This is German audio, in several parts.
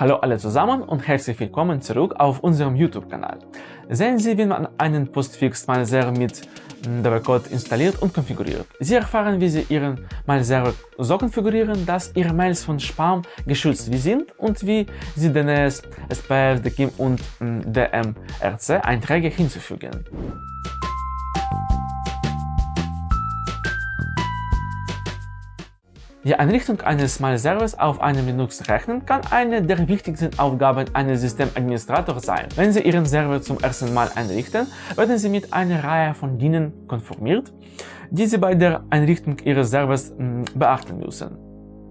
Hallo alle zusammen und herzlich willkommen zurück auf unserem YouTube-Kanal. Sehen Sie, wie man einen Postfix MileServer mit DB-Code installiert und konfiguriert. Sie erfahren, wie Sie Ihren MileServer so konfigurieren, dass Ihre Mails von Spam geschützt sind und wie Sie DNS, SPF, DKIM und DMRC Einträge hinzufügen. Die Einrichtung eines Mail-Servers auf einem Linux-Rechner kann eine der wichtigsten Aufgaben eines Systemadministrators sein. Wenn Sie Ihren Server zum ersten Mal einrichten, werden Sie mit einer Reihe von Dienern konformiert, die Sie bei der Einrichtung Ihres Servers hm, beachten müssen.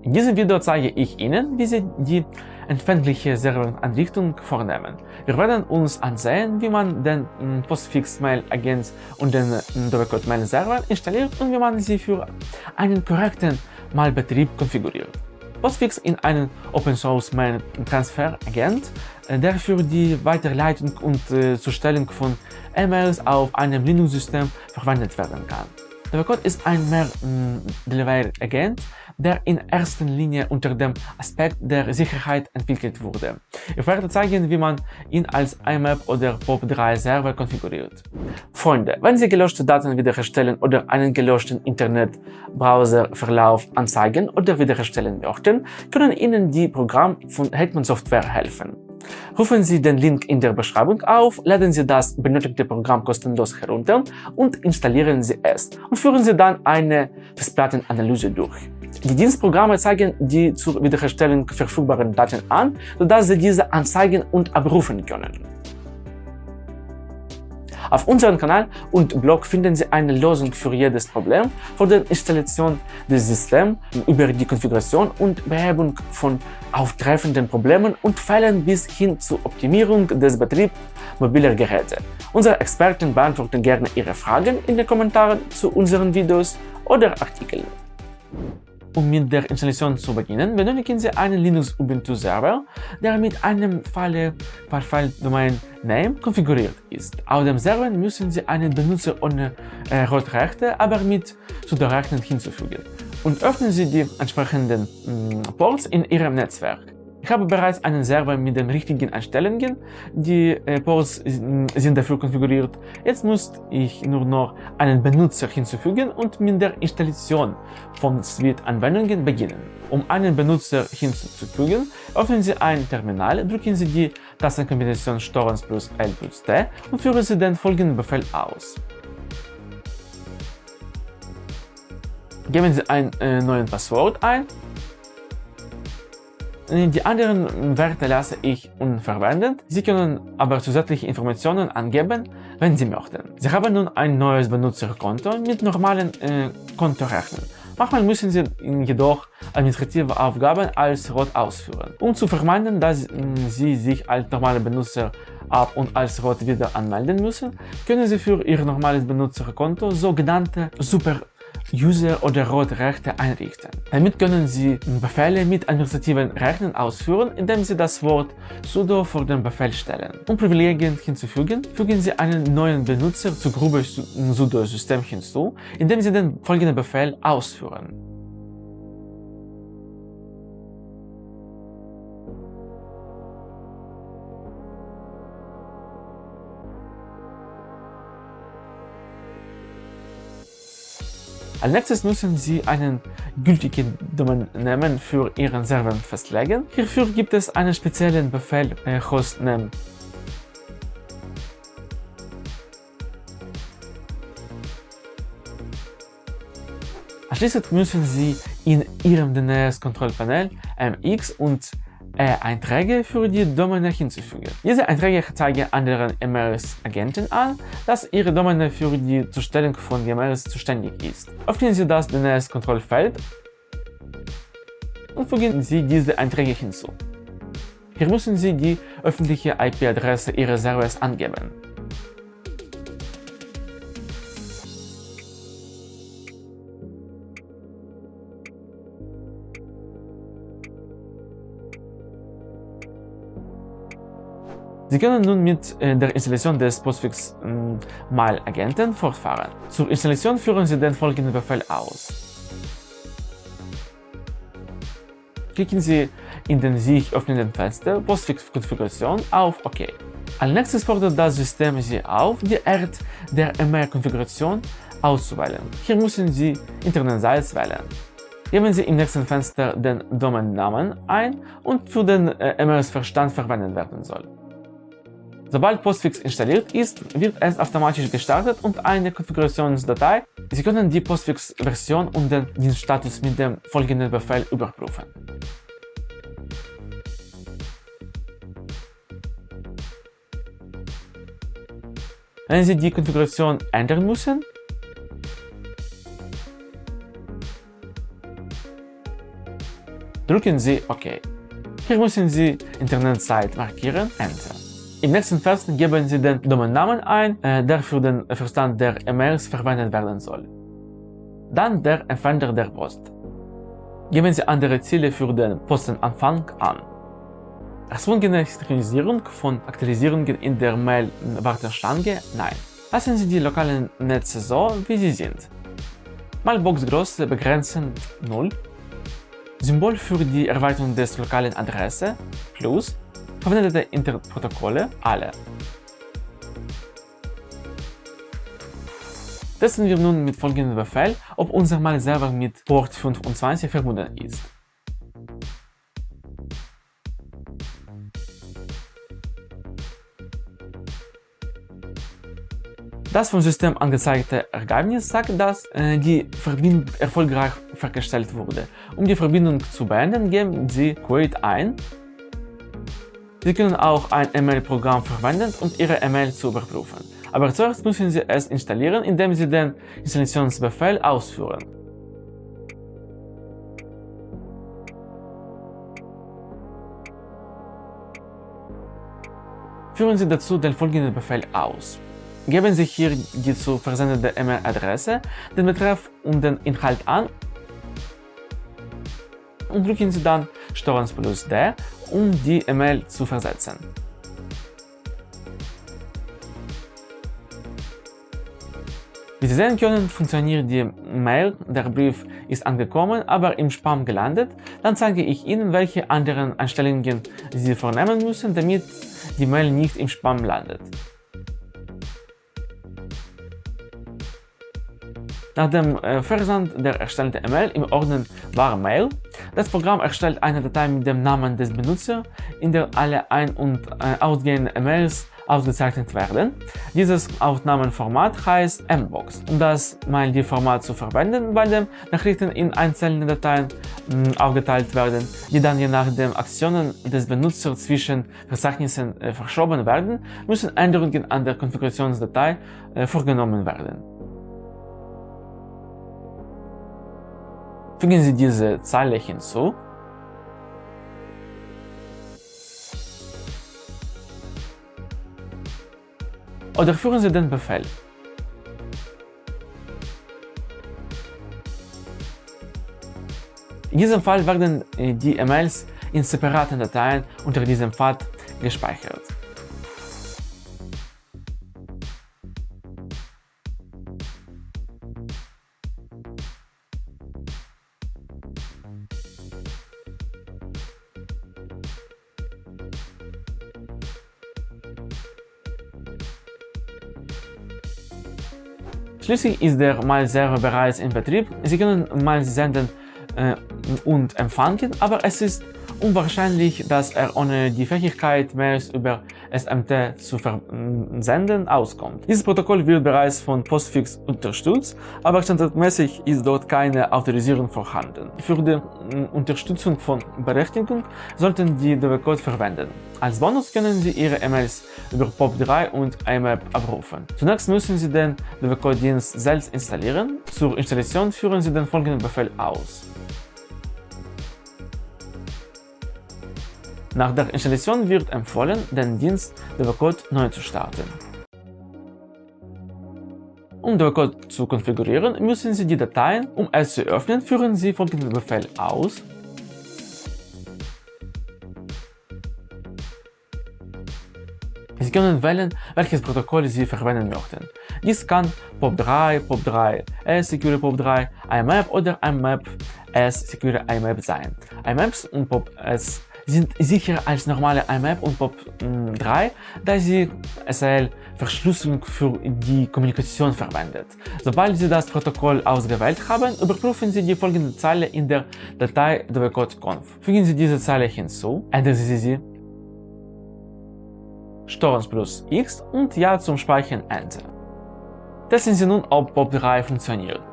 In diesem Video zeige ich Ihnen, wie Sie die empfängliche Serveranrichtung vornehmen. Wir werden uns ansehen, wie man den hm, Postfix-Mail-Agent und den hm, Doppelcode-Mail-Server installiert und wie man sie für einen korrekten mal Betrieb konfiguriert. Postfix in einen Open Source Mail Transfer Agent, äh, der für die Weiterleitung und äh, Zustellung von E-Mails auf einem Linux-System verwendet werden kann. Der Code ist ein Mehr-Delivery-Agent, der in erster Linie unter dem Aspekt der Sicherheit entwickelt wurde. Ich werde zeigen, wie man ihn als IMAP oder POP3 Server konfiguriert. Freunde, wenn Sie gelöschte Daten wiederherstellen oder einen gelöschten Internetbrowserverlauf anzeigen oder wiederherstellen möchten, können Ihnen die Programme von Hetman Software helfen. Rufen Sie den Link in der Beschreibung auf, laden Sie das benötigte Programm kostenlos herunter und installieren Sie es und führen Sie dann eine Festplattenanalyse durch. Die Dienstprogramme zeigen die zur Wiederherstellung verfügbaren Daten an, sodass Sie diese anzeigen und abrufen können. Auf unserem Kanal und Blog finden Sie eine Lösung für jedes Problem, von der Installation des Systems über die Konfiguration und Behebung von auftreffenden Problemen und Fällen bis hin zur Optimierung des Betriebs mobiler Geräte. Unsere Experten beantworten gerne Ihre Fragen in den Kommentaren zu unseren Videos oder Artikeln. Um mit der Installation zu beginnen, benötigen Sie einen Linux Ubuntu Server, der mit einem per File Domain Name konfiguriert ist. Auf dem Server müssen Sie einen Benutzer ohne äh, Rotrechte, aber mit Sudo-Rechten hinzufügen und öffnen Sie die entsprechenden mh, mm, Ports in Ihrem Netzwerk. Ich habe bereits einen Server mit den richtigen Einstellungen, die äh, Ports sind dafür konfiguriert. Jetzt muss ich nur noch einen Benutzer hinzufügen und mit der Installation von Suite-Anwendungen beginnen. Um einen Benutzer hinzufügen, öffnen Sie ein Terminal, drücken Sie die Tastenkombination STORENS plus L plus T und führen Sie den folgenden Befehl aus. Geben Sie ein äh, neues Passwort ein die anderen Werte lasse ich unverwendet. Sie können aber zusätzliche Informationen angeben, wenn Sie möchten. Sie haben nun ein neues Benutzerkonto mit normalen äh, Kontorechten. Manchmal müssen Sie jedoch administrative Aufgaben als Rot ausführen. Um zu vermeiden, dass Sie sich als normale Benutzer ab und als Rot wieder anmelden müssen, können Sie für Ihr normales Benutzerkonto sogenannte Super User- oder Rotrechte einrichten. Damit können Sie Befehle mit administrativen Rechten ausführen, indem Sie das Wort sudo vor dem Befehl stellen. Um Privilegien hinzufügen, fügen Sie einen neuen Benutzer zur Gruppe sudo-System hinzu, indem Sie den folgenden Befehl ausführen. Als nächstes müssen Sie einen gültigen Domainnamen für Ihren Server festlegen. Hierfür gibt es einen speziellen Befehl äh, hostname. Anschließend müssen Sie in Ihrem DNS-Kontrollpanel MX und Einträge für die Domäne hinzufügen. Diese Einträge zeigen anderen MRS-Agenten an, dass ihre Domäne für die Zustellung von MRS zuständig ist. Öffnen Sie das DNS-Kontrollfeld und fügen Sie diese Einträge hinzu. Hier müssen Sie die öffentliche IP-Adresse Ihres Servers angeben. Sie können nun mit äh, der Installation des Postfix ähm, Mail Agenten fortfahren. Zur Installation führen Sie den folgenden Befehl aus. klicken Sie in den sich öffnenden Fenster Postfix-Konfiguration auf OK. Als nächstes fordert das System Sie auf, die Art der E-Mail-Konfiguration auszuwählen. Hier müssen Sie Internetseite wählen. Geben Sie im nächsten Fenster den Domainnamen ein und für den äh, E-Mails-Verstand verwendet werden soll. Sobald Postfix installiert ist, wird es automatisch gestartet und eine Konfigurationsdatei. Sie können die Postfix-Version und den Dienststatus mit dem folgenden Befehl überprüfen. Wenn Sie die Konfiguration ändern müssen, drücken Sie OK. Hier müssen Sie Internetseite markieren, Enter. Im nächsten Feld geben Sie den Domainnamen ein, äh, der für den Verstand der E-Mails verwendet werden soll. Dann der Empfänger der Post. Geben Sie andere Ziele für den Postenanfang an. Erzwungene Synchronisierung von Aktualisierungen in der Mail-Warteschlange? Nein. Lassen Sie die lokalen Netze so, wie sie sind. Mailboxgröße begrenzen 0. Symbol für die Erweiterung des lokalen Adresse plus verwendete Internetprotokolle alle. Testen wir nun mit folgendem Befehl, ob unser Mail-Server mit Port 25 verbunden ist. Das vom System angezeigte Ergebnis sagt, dass äh, die Verbindung erfolgreich hergestellt wurde. Um die Verbindung zu beenden, geben Sie Query ein Sie können auch ein E-Mail-Programm verwenden, um Ihre E-Mail zu überprüfen. Aber zuerst müssen Sie es installieren, indem Sie den Installationsbefehl ausführen. Führen Sie dazu den folgenden Befehl aus. Geben Sie hier die zu versendende E-Mail-Adresse, den Betreff und den Inhalt an und drücken Sie dann STRG plus D, um die E-Mail zu versetzen. Wie Sie sehen können, funktioniert die Mail, der Brief ist angekommen, aber im Spam gelandet. Dann zeige ich Ihnen, welche anderen Einstellungen Sie vornehmen müssen, damit die Mail nicht im Spam landet. Nach dem äh, Versand der erstellten E-Mail im Ordner Ware Mail, das Programm erstellt eine Datei mit dem Namen des Benutzers, in der alle ein- und äh, ausgehenden E-Mails ausgezeichnet werden. Dieses Aufnahmenformat heißt Mbox. Um das MailD-Format zu verwenden, bei dem Nachrichten in einzelne Dateien mh, aufgeteilt werden, die dann je nach den Aktionen des Benutzers zwischen Verzeichnissen äh, verschoben werden, müssen Änderungen an der Konfigurationsdatei äh, vorgenommen werden. Fügen Sie diese Zeile hinzu oder führen Sie den Befehl. In diesem Fall werden die E-Mails in separaten Dateien unter diesem Pfad gespeichert. Schließlich ist der Mail-Server bereits in Betrieb. Sie können Mail senden äh, und empfangen, aber es ist unwahrscheinlich, dass er ohne die Fähigkeit, Mails über SMT zu versenden, auskommt. Dieses Protokoll wird bereits von Postfix unterstützt, aber standardmäßig ist dort keine Autorisierung vorhanden. Für die Unterstützung von Berechtigung sollten die DB-Code verwenden. Als Bonus können Sie Ihre E-Mails über POP3 und IMAP abrufen. Zunächst müssen Sie den DB-Code-Dienst selbst installieren. Zur Installation führen Sie den folgenden Befehl aus. Nach der Installation wird empfohlen, den Dienst DevCode neu zu starten. Um DevCode zu konfigurieren, müssen Sie die Dateien, um es zu öffnen, führen Sie folgenden Befehl aus. Sie können wählen, welches Protokoll Sie verwenden möchten. Dies kann POP3, POP3, Secure POP3, IMAP oder IMAP es Secure IMAP sein. IMAPs und POP-S sind sicherer als normale IMAP und POP3, da sie SSL-Verschlüsselung für die Kommunikation verwendet. Sobald Sie das Protokoll ausgewählt haben, überprüfen Sie die folgende Zeile in der Datei dwcode-conf. Fügen Sie diese Zeile hinzu, ändern Sie sie, Steuerung plus X und Ja zum Speichern Enter. Testen Sie nun, ob POP3 funktioniert.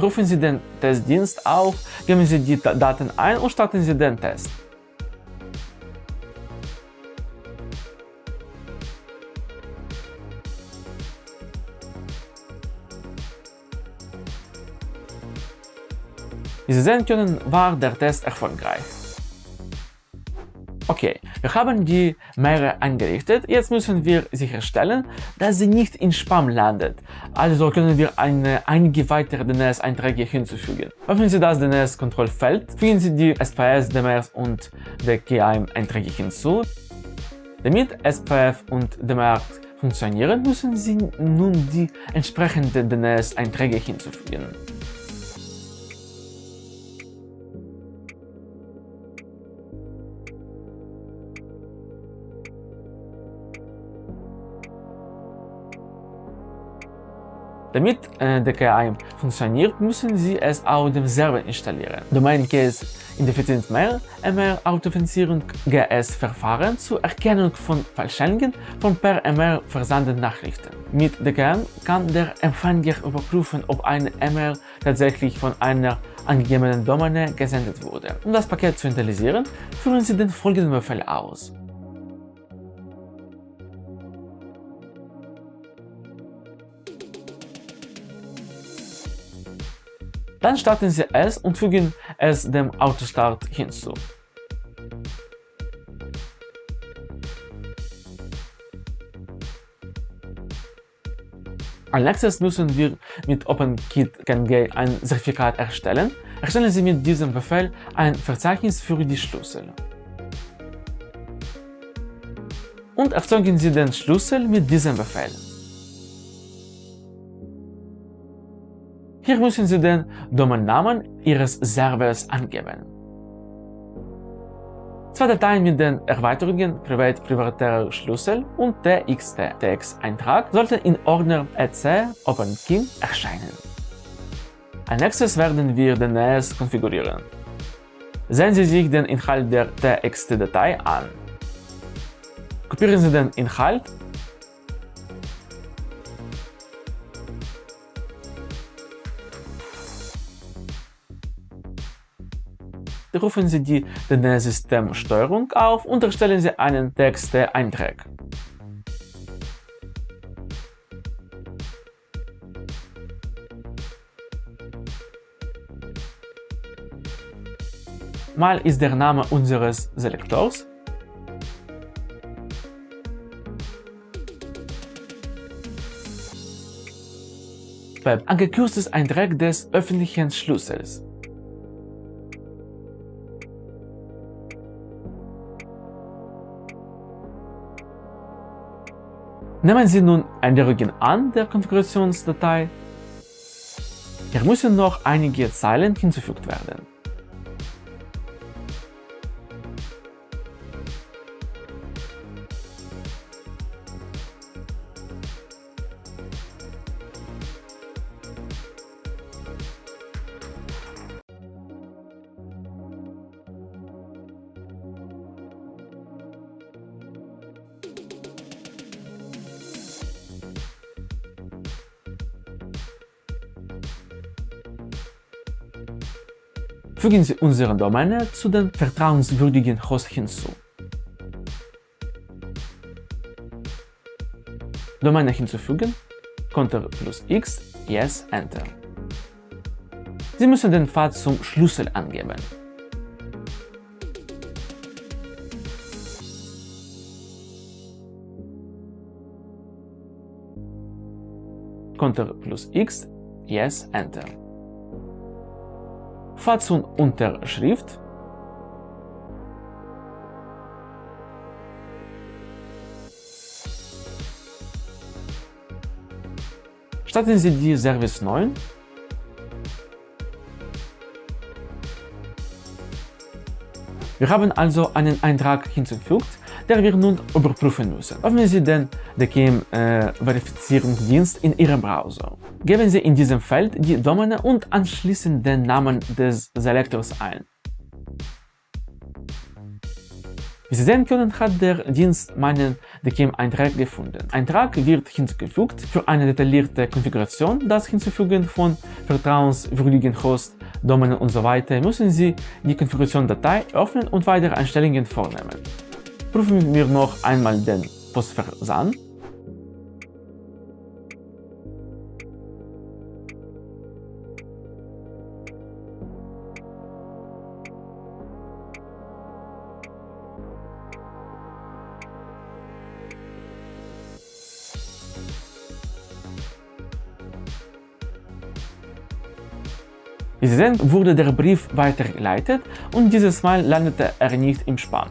Rufen Sie den Testdienst auf, geben Sie die Daten ein und starten Sie den Test. Wie Sie sehen können, war der Test erfolgreich. Okay, wir haben die Meere eingerichtet, jetzt müssen wir sicherstellen, dass sie nicht in Spam landet. Also können wir eine, einige weitere DNS-Einträge hinzufügen. Öffnen Sie das DNS-Kontrollfeld, fügen Sie die SPF, DMS und DKIM-Einträge hinzu. Damit SPF und DMS funktionieren, müssen Sie nun die entsprechenden DNS-Einträge hinzufügen. Damit äh, DKIM funktioniert, müssen Sie es auf dem Server installieren. Domain Case Indefizient Mail, MR Authentifizierung GS-Verfahren zur Erkennung von Falschungen von per MR versandten Nachrichten. Mit DKIM kann der Empfänger überprüfen, ob eine MR tatsächlich von einer angegebenen Domäne gesendet wurde. Um das Paket zu initialisieren, führen Sie den folgenden Befehl aus. Dann starten Sie es und fügen es dem Autostart hinzu. Als nächstes müssen wir mit OpenKit-KNG ein Zertifikat erstellen. Erstellen Sie mit diesem Befehl ein Verzeichnis für die Schlüssel. Und erzeugen Sie den Schlüssel mit diesem Befehl. Hier müssen Sie den Domainnamen Ihres Servers angeben. Zwei Dateien mit den Erweiterungen Privat privatärer Schlüssel und TXT-Text-Eintrag sollten in Ordner EC OpenKey erscheinen. Als nächstes werden wir den NAS konfigurieren. Sehen Sie sich den Inhalt der TXT-Datei an. Kopieren Sie den Inhalt rufen Sie die DNS-Systemsteuerung auf und erstellen Sie einen Texteintrag. Mal ist der Name unseres Selektors. Web angekürztes Eintrag des öffentlichen Schlüssels. Nehmen Sie nun Änderungen an der Konfigurationsdatei. Hier müssen noch einige Zeilen hinzugefügt werden. Fügen Sie unsere Domäne zu den vertrauenswürdigen Host hinzu. Domäne hinzufügen, Ctrl plus X, Yes, Enter. Sie müssen den Pfad zum Schlüssel angeben. Ctrl plus X, Yes, Enter. Kopfart und Unterschrift Starten Sie die Service 9. Wir haben also einen Eintrag hinzugefügt der wir nun überprüfen müssen. Öffnen Sie den DKIM-Verifizierungsdienst äh, in Ihrem Browser. Geben Sie in diesem Feld die Domäne und anschließend den Namen des Selektors ein. Wie Sie sehen können, hat der Dienst meinen DKIM-Eintrag gefunden. Eintrag wird hinzugefügt. Für eine detaillierte Konfiguration, das Hinzufügen von vertrauenswürdigen Host, Domänen usw. So müssen Sie die Konfiguration-Datei öffnen und weitere Einstellungen vornehmen. Prüfen wir noch einmal den Postversand. Wie Sie sehen, wurde der Brief weitergeleitet und dieses Mal landete er nicht im Spam.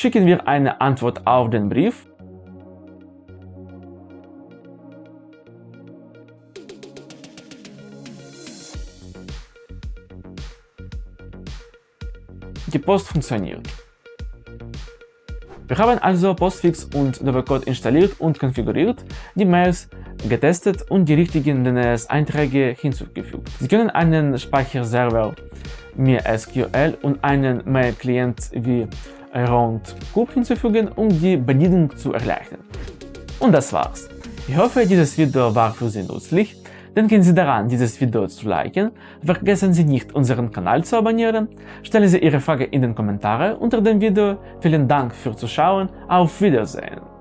Schicken wir eine Antwort auf den Brief. Die Post funktioniert. Wir haben also Postfix und Dovercode installiert und konfiguriert, die Mails getestet und die richtigen DNS-Einträge hinzugefügt. Sie können einen Speicherserver MySQL und einen Mail-Client wie Roundkube hinzufügen, um die Bedienung zu erleichtern. Und das war's. Ich hoffe, dieses Video war für Sie nützlich. Denken Sie daran, dieses Video zu liken, vergessen Sie nicht, unseren Kanal zu abonnieren, stellen Sie Ihre Frage in den Kommentaren unter dem Video. Vielen Dank fürs Zuschauen, auf Wiedersehen!